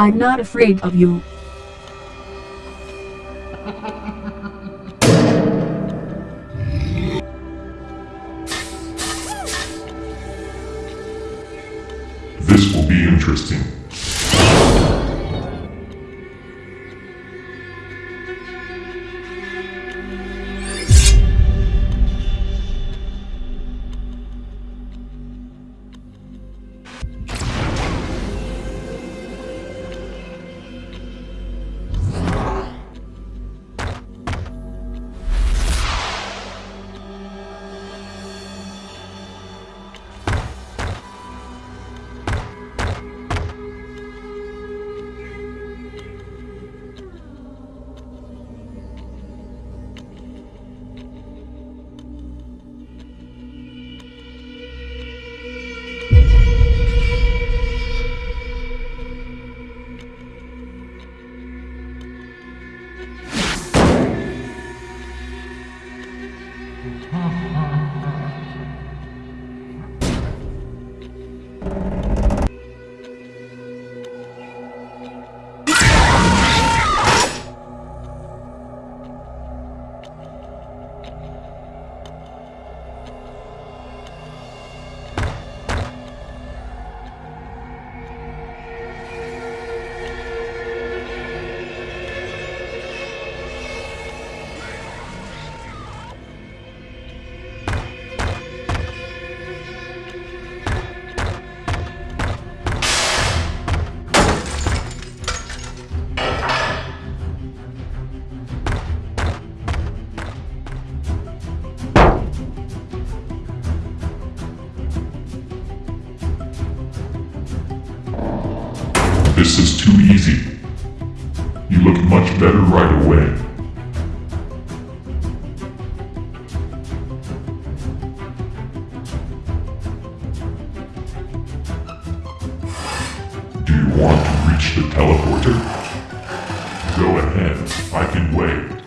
I'm not afraid of you. This will be interesting. This is too easy. You look much better right away. Do you want to reach the teleporter? Go ahead, I can wait.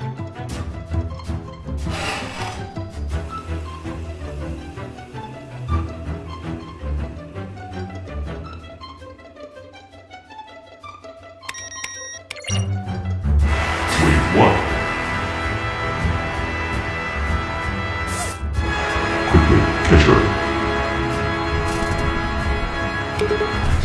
あ!